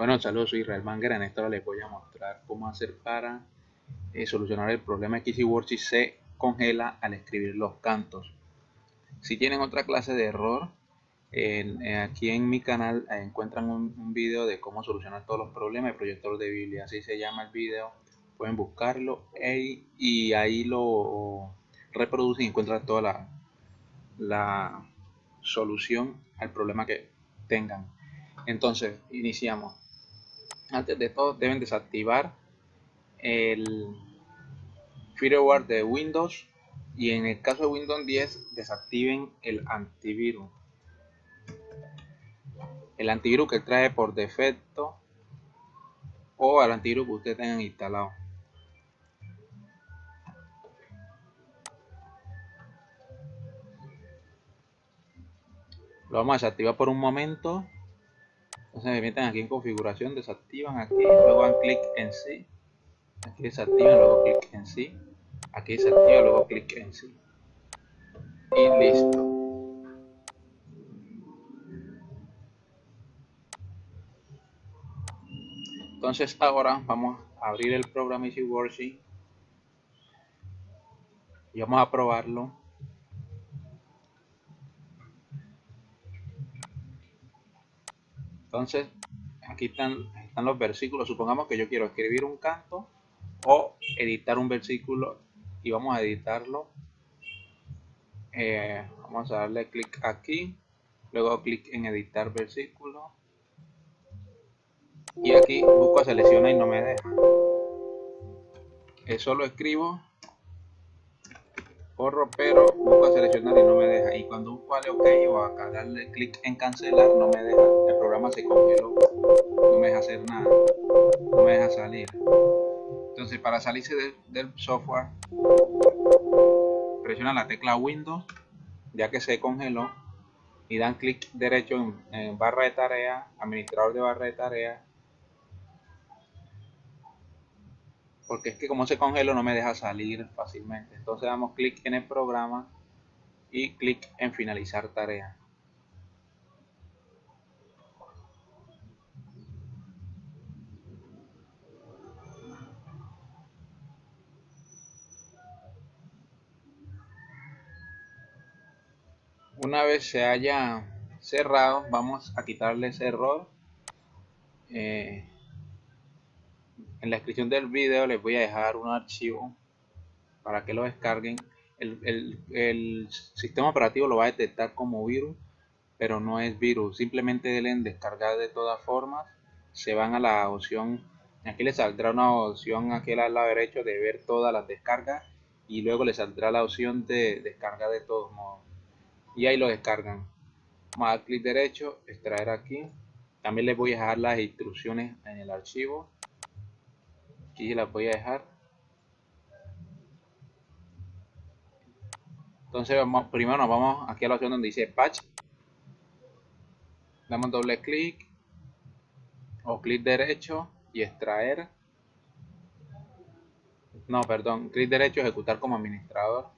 Bueno, saludos, soy Israel Manger. En esta les voy a mostrar cómo hacer para eh, solucionar el problema que si se congela al escribir los cantos. Si tienen otra clase de error, eh, aquí en mi canal eh, encuentran un, un, video de cómo solucionar todos los problemas de proyector de Biblia. Así se llama el video. Pueden buscarlo y ahí lo reproducen y encuentran toda la solución al problema que tengan. Entonces, iniciamos. Antes de todo, deben desactivar el firmware de Windows y en el caso de Windows 10 desactiven el antivirus. El antivirus que trae por defecto o al antivirus que ustedes tengan instalado. Lo vamos a desactivar por un momento entonces me meten aquí en configuración, desactivan aquí, luego dan clic en sí, aquí desactivan, luego clic en sí, aquí desactiva, luego clic en sí. Y listo. Entonces ahora vamos a abrir el programa Easy y vamos a probarlo Entonces, aquí están, los versículos. Supongamos que yo quiero escribir un canto o editar un versículo y vamos a editarlo. Eh, vamos a darle clic aquí, luego clic en editar versículo y aquí busco selecciona y no me deja. Eso lo escribo pero busco seleccionar y no me deja. Y cuando busco vale ok o acá darle clic en cancelar no me deja. El programa se congeló no me deja hacer nada no me deja salir. Entonces para salirse del software presiona la tecla windows ya que se congeló y dan clic derecho en, en barra de tarea administrador de barra de tarea porque es que como se congeló no me deja salir fácilmente. Entonces damos clic en el programa y clic en finalizar tarea. Una vez se haya cerrado, vamos a quitarle ese error. Eh, en la descripción del video les voy a dejar un archivo para que lo descarguen. El, sistema operativo lo va a detectar como virus, pero no es virus. Simplemente deben descargar de todas formas. Se van a la opción, aquí les saldrá una opción aquí al lado derecho de ver todas las descargas y luego les saldrá la opción de descargar de todos modos. Y ahí lo descargan. Más clic derecho, extraer aquí. También les voy a dejar las instrucciones en el archivo aquí la voy a dejar. Entonces primero nos vamos aquí a la opción donde dice patch. Damos doble clic o clic derecho y extraer. No perdón clic derecho ejecutar como administrador.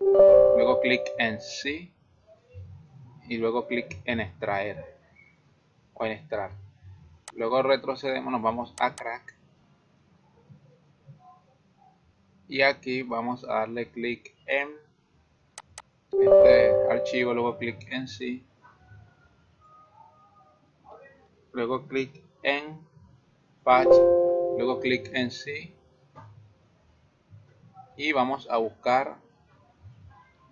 Luego clic en sí y luego clic en extraer o en extraer luego retrocedemos nos vamos a crack. Y aquí vamos a darle clic en este archivo luego clic en sí. Luego clic en patch luego clic en sí. Y vamos a buscar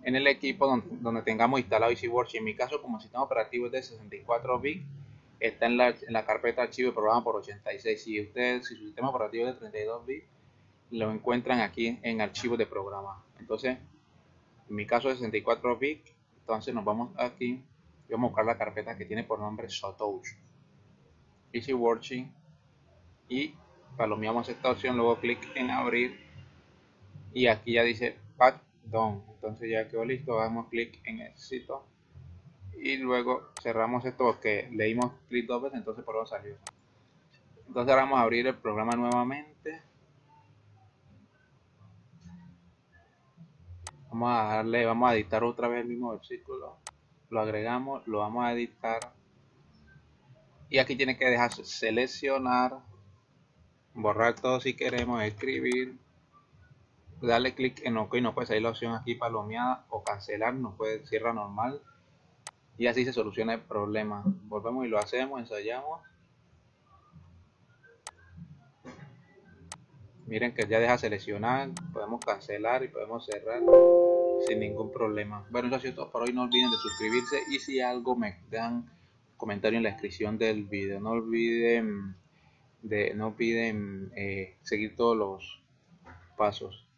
en el equipo donde, tengamos instalado EasyWorks en mi caso como sistema operativo es de 64 bits está en la, en la carpeta archivo programa por 86. Si ustedes, si su sistema operativo es de 32 bits, lo encuentran aquí en archivos de programa. Entonces, en mi caso 64 bits, entonces nos vamos aquí y vamos a buscar la carpeta que tiene por nombre Sotouch. Easy Working y palomeamos esta opción, luego clic en abrir y aquí ya dice Pack Done. Entonces ya quedó listo, damos clic en éxito y luego cerramos esto porque leímos clic dos veces entonces por eso salió. Entonces ahora vamos a abrir el programa nuevamente. Vamos a darle vamos a editar otra vez el mismo versículo. Lo agregamos lo vamos a editar. Y aquí tiene que dejar seleccionar borrar todo si queremos escribir. Darle clic en ok nos puede salir la opción aquí palomeada o cancelar nos puede cierra normal y así se soluciona el problema. Volvemos y lo hacemos ensayamos. Miren que ya deja seleccionar podemos cancelar y podemos cerrar sin ningún problema. Bueno eso ha sido todo por hoy. No olviden de suscribirse y si algo me dan comentario en la descripción del video no olviden de no olviden eh, seguir todos los pasos